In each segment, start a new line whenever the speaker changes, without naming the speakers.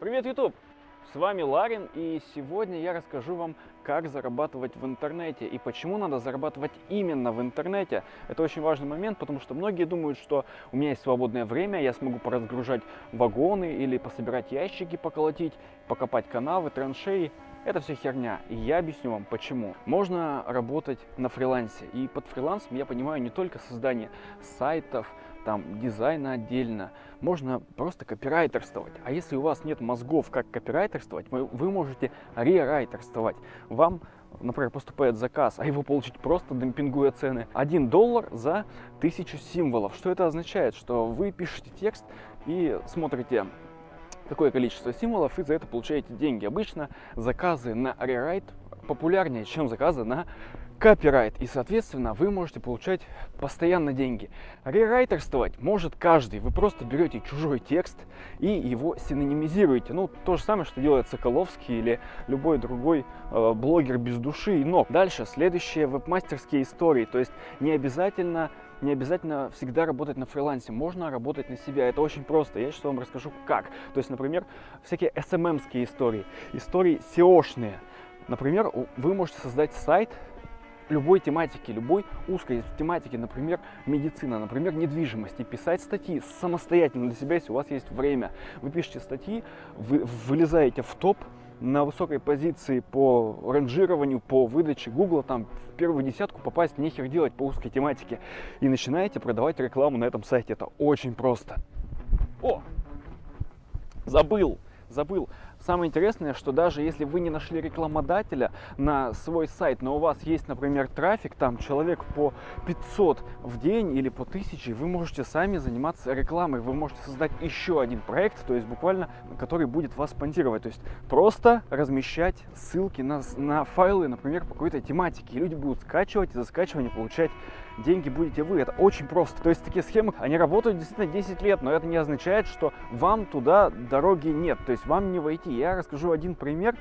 Привет, YouTube! С вами Ларин, и сегодня я расскажу вам, как зарабатывать в интернете и почему надо зарабатывать именно в интернете. Это очень важный момент, потому что многие думают, что у меня есть свободное время, я смогу поразгружать вагоны или пособирать ящики, поколотить, покопать канавы, траншеи. Это все херня, и я объясню вам почему. Можно работать на фрилансе, и под фрилансом я понимаю не только создание сайтов, там дизайна отдельно, можно просто копирайтерствовать. А если у вас нет мозгов, как копирайтерствовать, вы, вы можете рерайтерствовать. Вам например, поступает заказ, а его получить просто демпингуя цены. 1 доллар за тысячу символов. Что это означает? Что вы пишете текст и смотрите какое количество символов, и за это получаете деньги. Обычно заказы на рерайт популярнее, чем заказы на копирайт. И, соответственно, вы можете получать постоянно деньги. Рерайтерствовать может каждый. Вы просто берете чужой текст и его синонимизируете. Ну, то же самое, что делает Соколовский или любой другой э, блогер без души и ног. Дальше, следующие веб-мастерские истории. То есть не обязательно не обязательно всегда работать на фрилансе, можно работать на себя. Это очень просто. Я сейчас вам расскажу как. То есть, например, всякие SMM-ские истории, истории SEO-шные. Например, вы можете создать сайт любой тематики, любой узкой тематики, например, медицина, например, недвижимость, и писать статьи самостоятельно для себя, если у вас есть время. Вы пишете статьи, вы вылезаете в топ, на высокой позиции по ранжированию, по выдаче Google, там в первую десятку попасть нехер делать по узкой тематике. И начинаете продавать рекламу на этом сайте. Это очень просто. О! Забыл, забыл. Самое интересное, что даже если вы не нашли рекламодателя на свой сайт, но у вас есть, например, трафик, там человек по 500 в день или по 1000, вы можете сами заниматься рекламой, вы можете создать еще один проект, то есть буквально, который будет вас спонсировать. То есть просто размещать ссылки на, на файлы, например, по какой-то тематике, и люди будут скачивать и за скачивание получать деньги будете вы. Это очень просто. То есть такие схемы, они работают действительно 10 лет, но это не означает, что вам туда дороги нет. То есть вам не войти. Я расскажу один пример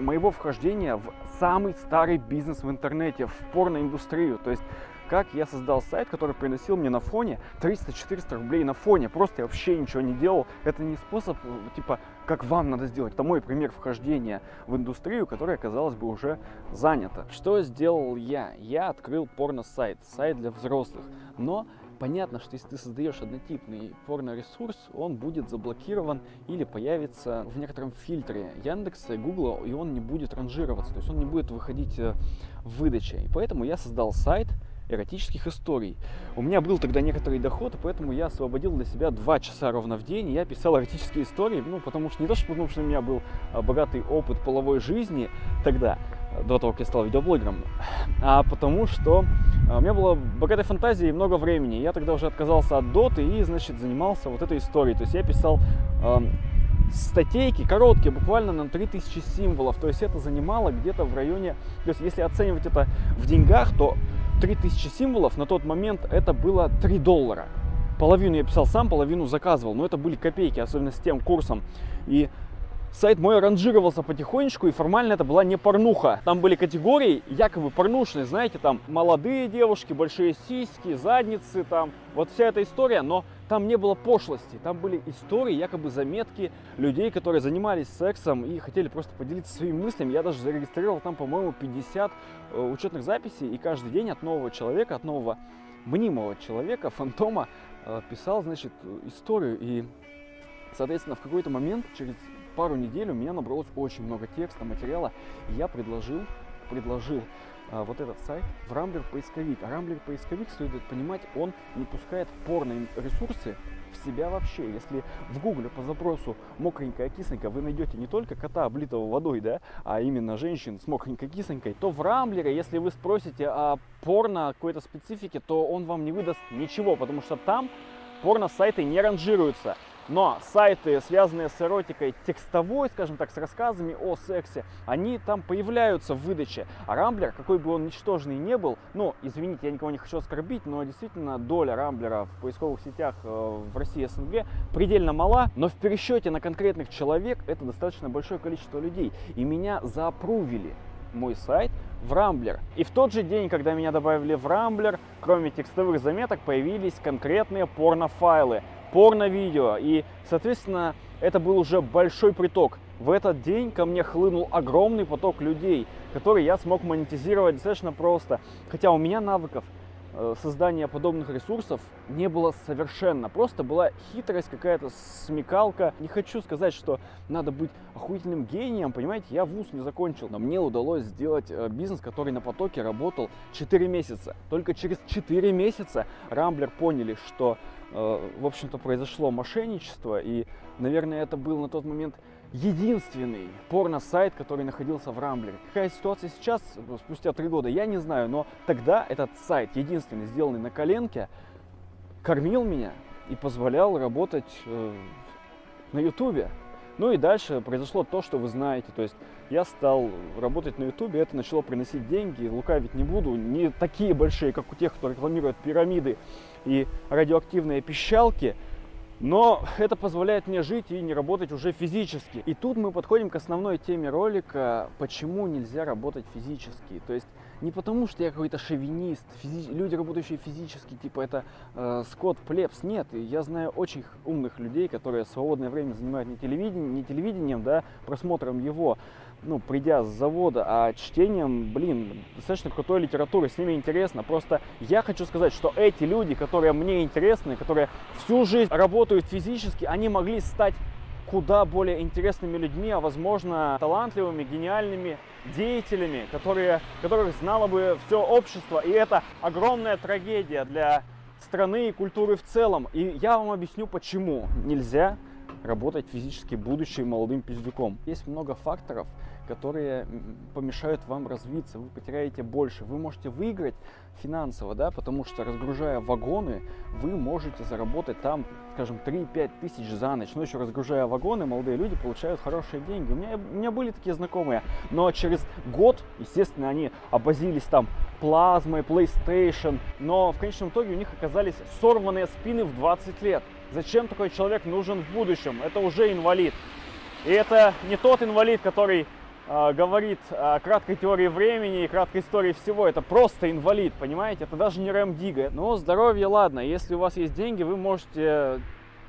моего вхождения в самый старый бизнес в интернете, в порноиндустрию. То есть как я создал сайт, который приносил мне на фоне 300-400 рублей на фоне. Просто я вообще ничего не делал. Это не способ, типа, как вам надо сделать. Это мой пример вхождения в индустрию, которая, казалось бы, уже занята. Что сделал я? Я открыл порно-сайт, сайт для взрослых. Но понятно, что если ты создаешь однотипный порно-ресурс, он будет заблокирован или появится в некотором фильтре Яндекса и Гугла, и он не будет ранжироваться, то есть он не будет выходить э, в выдаче. И поэтому я создал сайт, эротических историй. У меня был тогда некоторый доход, поэтому я освободил для себя два часа ровно в день, и я писал эротические истории, ну, потому что не то, что потому что у меня был а, богатый опыт половой жизни тогда, до того, как я стал видеоблогером, а потому что а, у меня была богатая фантазия и много времени. Я тогда уже отказался от доты и, значит, занимался вот этой историей. То есть я писал э, статейки короткие, буквально на 3000 символов. То есть это занимало где-то в районе... То есть если оценивать это в деньгах, то 3000 символов на тот момент это было 3 доллара. Половину я писал сам, половину заказывал, но это были копейки, особенно с тем курсом. И сайт мой ранжировался потихонечку, и формально это была не порнуха. Там были категории якобы порнушные, знаете, там молодые девушки, большие сиськи, задницы, там вот вся эта история, но там не было пошлости, там были истории, якобы заметки людей, которые занимались сексом и хотели просто поделиться своими мыслями. Я даже зарегистрировал там, по-моему, 50 э, учетных записей, и каждый день от нового человека, от нового мнимого человека, фантома, э, писал, значит, историю. И, соответственно, в какой-то момент, через пару недель у меня набралось очень много текста, материала, и я предложил, предложил а, вот этот сайт в Рамблер поисковик. А Рамблер поисковик, следует понимать, он не пускает порные ресурсы в себя вообще. Если в гугле по запросу мокренькая кисленькая вы найдете не только кота, облитого водой, да, а именно женщин с мокренькой кисленькой, то в Рамблере, если вы спросите о порно какой-то специфике, то он вам не выдаст ничего, потому что там порно-сайты не ранжируются. Но сайты, связанные с эротикой текстовой, скажем так, с рассказами о сексе, они там появляются в выдаче. А Рамблер, какой бы он ничтожный не был, ну, извините, я никого не хочу оскорбить, но действительно доля Рамблера в поисковых сетях э, в России СНГ предельно мала, но в пересчете на конкретных человек это достаточно большое количество людей. И меня заапрувили мой сайт в Рамблер. И в тот же день, когда меня добавили в Рамблер, кроме текстовых заметок, появились конкретные порнофайлы порно-видео. И, соответственно, это был уже большой приток. В этот день ко мне хлынул огромный поток людей, который я смог монетизировать достаточно просто. Хотя у меня навыков создания подобных ресурсов не было совершенно. Просто была хитрость, какая-то смекалка. Не хочу сказать, что надо быть охуительным гением, понимаете, я вуз не закончил. Но мне удалось сделать э, бизнес, который на потоке работал 4 месяца. Только через 4 месяца Рамблер поняли, что, э, в общем-то, произошло мошенничество. И, наверное, это был на тот момент единственный порно-сайт, который находился в Рамблере. Какая ситуация сейчас, спустя три года, я не знаю, но тогда этот сайт, единственный, сделанный на коленке, кормил меня и позволял работать э, на ютубе. Ну и дальше произошло то, что вы знаете, то есть я стал работать на ютубе, это начало приносить деньги, лукавить не буду, не такие большие, как у тех, кто рекламирует пирамиды и радиоактивные пищалки, но это позволяет мне жить и не работать уже физически. И тут мы подходим к основной теме ролика, почему нельзя работать физически. То есть не потому, что я какой-то шовинист, физи... люди, работающие физически, типа это э, Скотт Плебс. Нет, я знаю очень умных людей, которые свободное время занимают не телевидением, не телевидением, да, просмотром его, ну, придя с завода, а чтением, блин, достаточно крутой литературы, с ними интересно. Просто я хочу сказать, что эти люди, которые мне интересны, которые всю жизнь работают физически, они могли стать куда более интересными людьми, а возможно талантливыми, гениальными деятелями, которые, которых знало бы все общество. И это огромная трагедия для страны и культуры в целом. И я вам объясню, почему нельзя работать физически, будучи молодым пиздюком. Есть много факторов, которые помешают вам развиться, вы потеряете больше. Вы можете выиграть финансово, да, потому что разгружая вагоны, вы можете заработать там, скажем, 3-5 тысяч за ночь. Но еще разгружая вагоны, молодые люди получают хорошие деньги. У меня, у меня были такие знакомые, но через год, естественно, они обозились там плазмой, PlayStation, но в конечном итоге у них оказались сорванные спины в 20 лет. Зачем такой человек нужен в будущем? Это уже инвалид. И это не тот инвалид, который э, говорит о краткой теории времени и краткой истории всего. Это просто инвалид, понимаете? Это даже не Рэм Дига. Но здоровье, ладно. Если у вас есть деньги, вы можете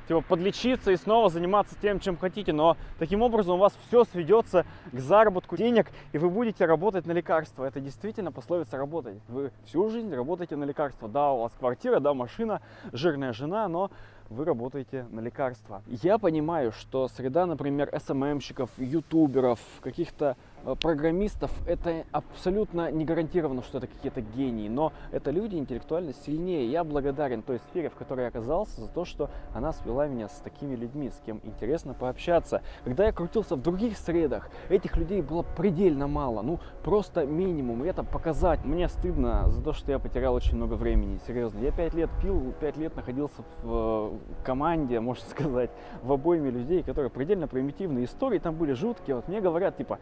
типа, подлечиться и снова заниматься тем, чем хотите. Но таким образом у вас все сведется к заработку денег, и вы будете работать на лекарства. Это действительно пословица работать. Вы всю жизнь работаете на лекарства. Да, у вас квартира, да, машина, жирная жена, но вы работаете на лекарства. Я понимаю, что среда, например, СММщиков, ютуберов, каких-то программистов это абсолютно не гарантированно, что это какие-то гении, но это люди интеллектуально сильнее. Я благодарен той сфере, в которой я оказался, за то, что она свела меня с такими людьми, с кем интересно пообщаться. Когда я крутился в других средах, этих людей было предельно мало, ну просто минимум, и это показать. Мне стыдно за то, что я потерял очень много времени, серьезно. Я пять лет пил, пять лет находился в э, команде, можно сказать, в обойме людей, которые предельно примитивные истории там были жуткие. Вот мне говорят, типа,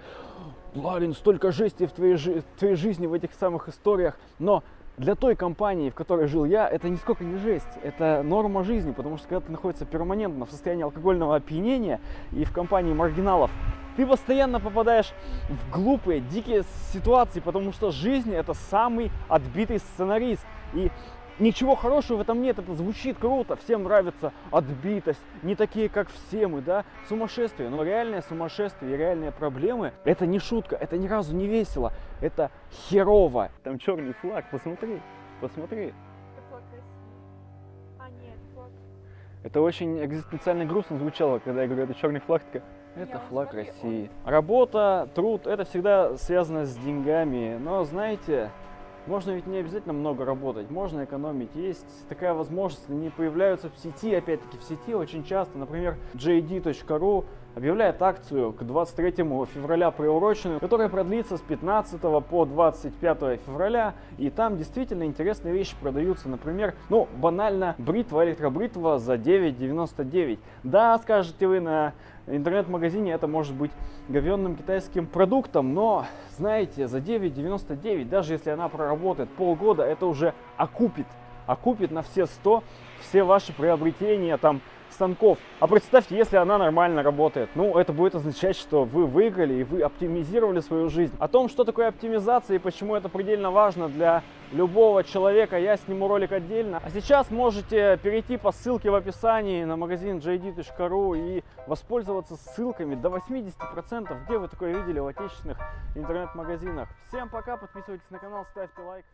Ларин, столько жести в твоей, в твоей жизни в этих самых историях, но для той компании, в которой жил я, это нисколько не жесть, это норма жизни, потому что когда ты находишься перманентно в состоянии алкогольного опьянения и в компании маргиналов, ты постоянно попадаешь в глупые, дикие ситуации, потому что жизнь это самый отбитый сценарист. И Ничего хорошего в этом нет, это звучит круто, всем нравится отбитость, не такие, как все мы, да, сумасшествие. Но реальное сумасшествие и реальные проблемы, это не шутка, это ни разу не весело, это херово. Там черный флаг, посмотри, посмотри.
Это флаг России. А, нет, флаг.
Это очень экзистенциально грустно звучало, когда я говорю, это черный флаг, такая, это
Я
флаг
смотри,
России. Работа, труд, это всегда связано с деньгами, но знаете, можно ведь не обязательно много работать, можно экономить. Есть такая возможность, они появляются в сети, опять-таки в сети очень часто. Например, jd.ru объявляет акцию к 23 февраля приуроченную, которая продлится с 15 по 25 февраля. И там действительно интересные вещи продаются. Например, ну, банально, бритва, электробритва за 9,99. Да, скажете вы на интернет-магазине это может быть говенным китайским продуктом, но, знаете, за 9,99, даже если она проработает полгода, это уже окупит, окупит на все 100 все ваши приобретения, там, станков. А представьте, если она нормально работает. Ну, это будет означать, что вы выиграли и вы оптимизировали свою жизнь. О том, что такое оптимизация и почему это предельно важно для любого человека, я сниму ролик отдельно. А сейчас можете перейти по ссылке в описании на магазин jd.ru и воспользоваться ссылками до 80%, где вы такое видели в отечественных интернет-магазинах. Всем пока, подписывайтесь на канал, ставьте лайк.